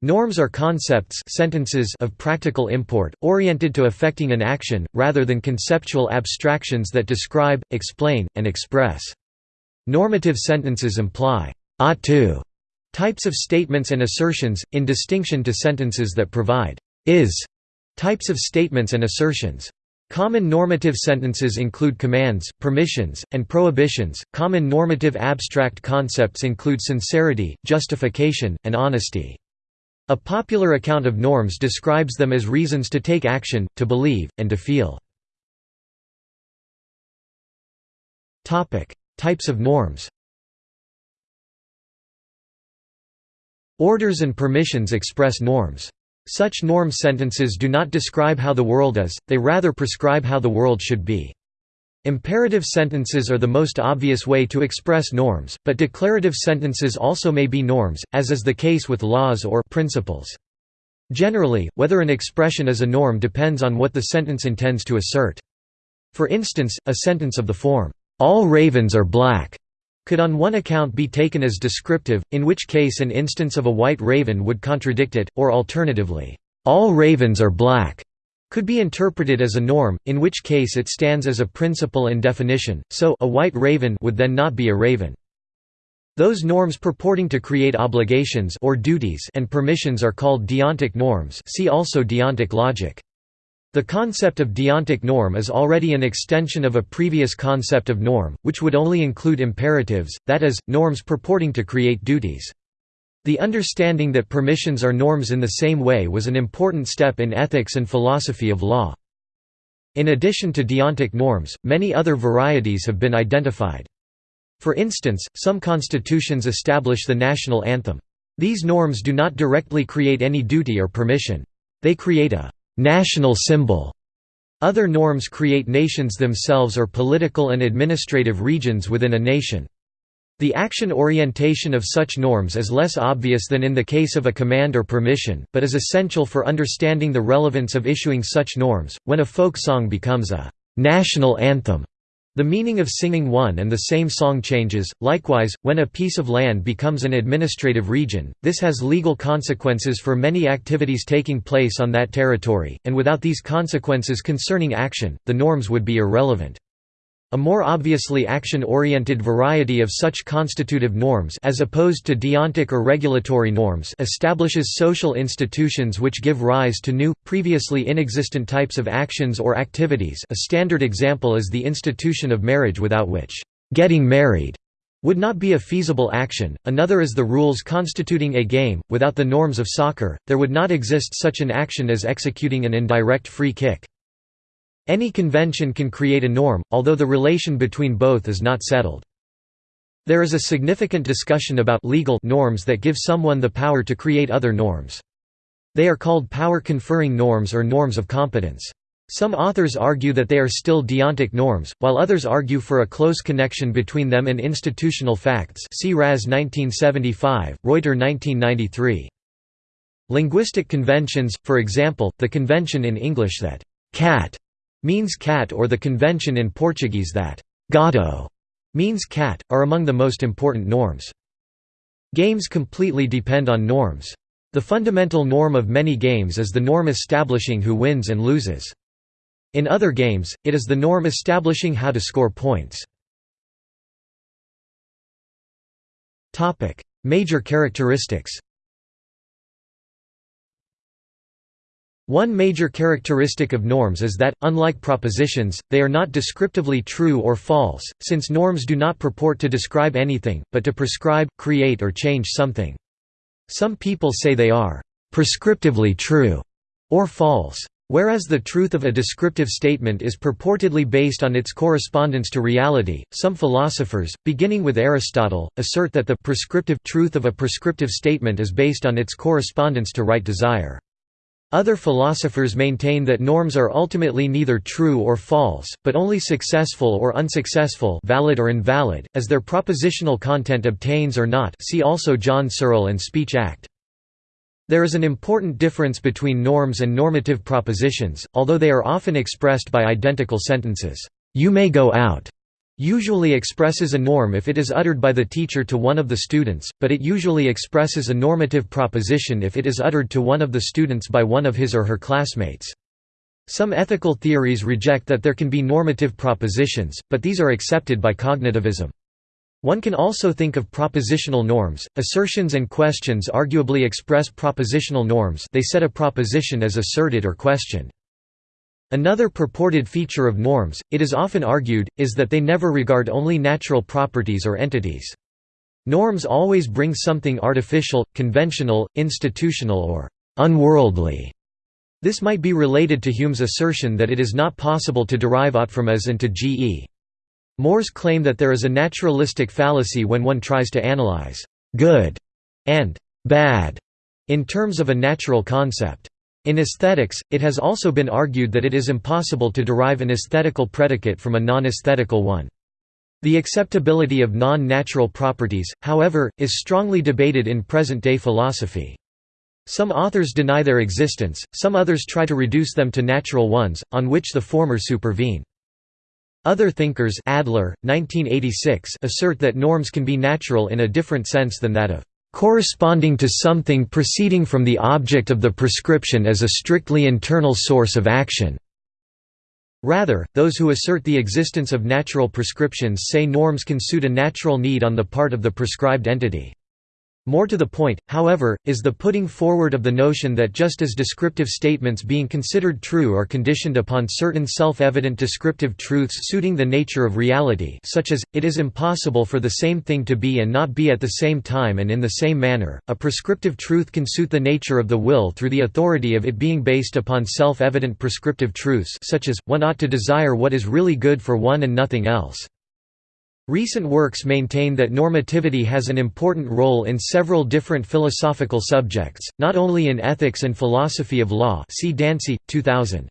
Norms are concepts sentences of practical import, oriented to affecting an action, rather than conceptual abstractions that describe, explain, and express. Normative sentences imply ought to types of statements and assertions, in distinction to sentences that provide is types of statements and assertions. Common normative sentences include commands, permissions, and prohibitions. Common normative abstract concepts include sincerity, justification, and honesty. A popular account of norms describes them as reasons to take action, to believe, and to feel. Types of norms. Orders and permissions express norms. Such norm sentences do not describe how the world is, they rather prescribe how the world should be. Imperative sentences are the most obvious way to express norms, but declarative sentences also may be norms, as is the case with laws or principles. Generally, whether an expression is a norm depends on what the sentence intends to assert. For instance, a sentence of the form, "'All ravens are black' could on one account be taken as descriptive, in which case an instance of a white raven would contradict it, or alternatively, "'all ravens are black' could be interpreted as a norm, in which case it stands as a principle and definition, so a white raven would then not be a raven. Those norms purporting to create obligations or duties and permissions are called deontic norms see also deontic logic. The concept of deontic norm is already an extension of a previous concept of norm, which would only include imperatives, that is, norms purporting to create duties. The understanding that permissions are norms in the same way was an important step in ethics and philosophy of law. In addition to deontic norms, many other varieties have been identified. For instance, some constitutions establish the national anthem. These norms do not directly create any duty or permission. They create a national symbol. Other norms create nations themselves or political and administrative regions within a nation. The action orientation of such norms is less obvious than in the case of a command or permission, but is essential for understanding the relevance of issuing such norms. When a folk song becomes a national anthem, the meaning of singing one and the same song changes. Likewise, when a piece of land becomes an administrative region, this has legal consequences for many activities taking place on that territory, and without these consequences concerning action, the norms would be irrelevant. A more obviously action-oriented variety of such constitutive norms as opposed to deontic or regulatory norms establishes social institutions which give rise to new, previously inexistent types of actions or activities. A standard example is the institution of marriage without which, "...getting married," would not be a feasible action, another is the rules constituting a game, without the norms of soccer, there would not exist such an action as executing an indirect free kick. Any convention can create a norm, although the relation between both is not settled. There is a significant discussion about legal norms that give someone the power to create other norms. They are called power-conferring norms or norms of competence. Some authors argue that they are still deontic norms, while others argue for a close connection between them and institutional facts see Raz 1975, Ruiter 1993. Linguistic conventions, for example, the convention in English that «cat» means cat or the convention in Portuguese that gato means cat, are among the most important norms. Games completely depend on norms. The fundamental norm of many games is the norm establishing who wins and loses. In other games, it is the norm establishing how to score points. Major characteristics One major characteristic of norms is that, unlike propositions, they are not descriptively true or false, since norms do not purport to describe anything, but to prescribe, create or change something. Some people say they are «prescriptively true» or false. Whereas the truth of a descriptive statement is purportedly based on its correspondence to reality, some philosophers, beginning with Aristotle, assert that the prescriptive truth of a prescriptive statement is based on its correspondence to right desire. Other philosophers maintain that norms are ultimately neither true or false, but only successful or unsuccessful valid or invalid, as their propositional content obtains or not see also John Searle and Speech Act. There is an important difference between norms and normative propositions, although they are often expressed by identical sentences, "'You may go out' usually expresses a norm if it is uttered by the teacher to one of the students, but it usually expresses a normative proposition if it is uttered to one of the students by one of his or her classmates. Some ethical theories reject that there can be normative propositions, but these are accepted by cognitivism. One can also think of propositional norms. Assertions and questions arguably express propositional norms they set a proposition as asserted or questioned. Another purported feature of norms, it is often argued, is that they never regard only natural properties or entities. Norms always bring something artificial, conventional, institutional or unworldly. This might be related to Hume's assertion that it is not possible to derive ought from as and to ge. Moore's claim that there is a naturalistic fallacy when one tries to analyze «good» and «bad» in terms of a natural concept. In aesthetics, it has also been argued that it is impossible to derive an aesthetical predicate from a non-aesthetical one. The acceptability of non-natural properties, however, is strongly debated in present-day philosophy. Some authors deny their existence, some others try to reduce them to natural ones, on which the former supervene. Other thinkers Adler, 1986, assert that norms can be natural in a different sense than that of corresponding to something proceeding from the object of the prescription as a strictly internal source of action. Rather, those who assert the existence of natural prescriptions say norms can suit a natural need on the part of the prescribed entity. More to the point, however, is the putting forward of the notion that just as descriptive statements being considered true are conditioned upon certain self-evident descriptive truths suiting the nature of reality such as, it is impossible for the same thing to be and not be at the same time and in the same manner, a prescriptive truth can suit the nature of the will through the authority of it being based upon self-evident prescriptive truths such as, one ought to desire what is really good for one and nothing else. Recent works maintain that normativity has an important role in several different philosophical subjects, not only in ethics and philosophy of law see Dancy, 2000.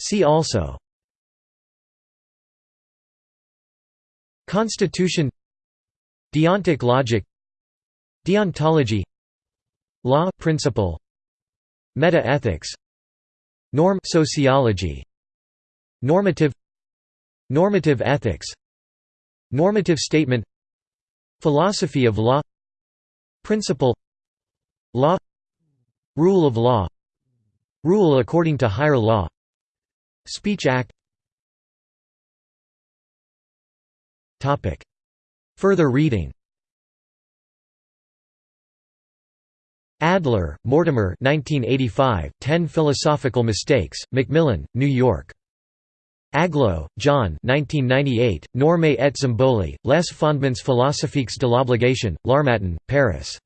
See also. Constitution. Deontic logic. Deontology. Law principle. Meta-ethics. Norm sociology Normative Normative ethics Normative statement Philosophy of law Principle Law Rule of law Rule according to higher law Speech Act. Further reading. Adler, Mortimer 1985, Ten Philosophical Mistakes, Macmillan, New York. Aglo, John 1998, Normes et symboli, les fondements philosophiques de l'obligation, L'Harmattan, Paris.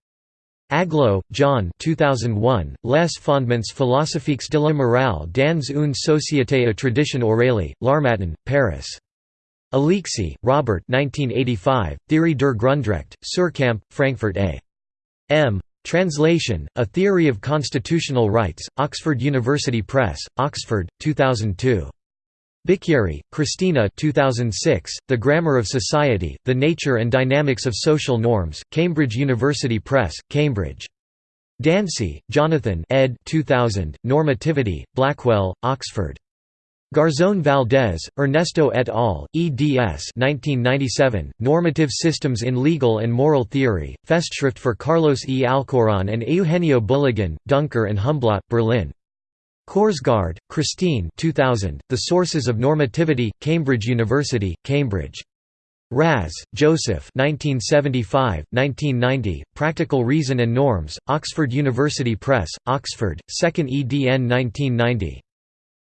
Aglo, John 2001, Les fondements philosophiques de la morale dans une société à tradition orale, L'Harmattan, Paris. Alexy, Robert 1985, Theorie der Grundrecht, Suhrkamp, Frankfurt A. M. Translation, A Theory of Constitutional Rights, Oxford University Press, Oxford, 2002. Bicchieri, Cristina 2006, The Grammar of Society, The Nature and Dynamics of Social Norms, Cambridge University Press, Cambridge. Dancy, Jonathan ed. 2000, Normativity, Blackwell, Oxford. Garzón Valdés, Ernesto et al., eds 1997, Normative Systems in Legal and Moral Theory, Festschrift for Carlos E. Alchourrón and Eugenio Bulygin, Duncker and Humblot, Berlin. Korsgaard, Christine 2000, The Sources of Normativity, Cambridge University, Cambridge. Raz, Joseph 1975, 1990, Practical Reason and Norms, Oxford University Press, Oxford, 2nd edn 1990.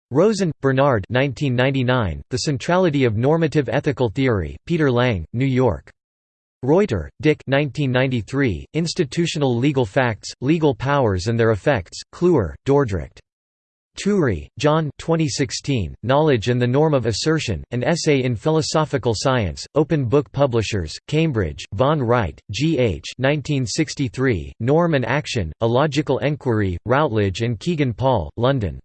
Rosen, Bernard 1999, The Centrality of Normative Ethical Theory, Peter Lang, New York. Ruiter, Dick 1993, Institutional Legal Facts, Legal Powers and Their Effects, Kluwer, Dordrecht. Turri, John 2016, Knowledge and the Norm of Assertion, An Essay in Philosophical Science, Open Book Publishers, Cambridge, Von Wright, G. H. 1963, Norm and Action, A Logical Enquiry, Routledge and Kegan Paul, London.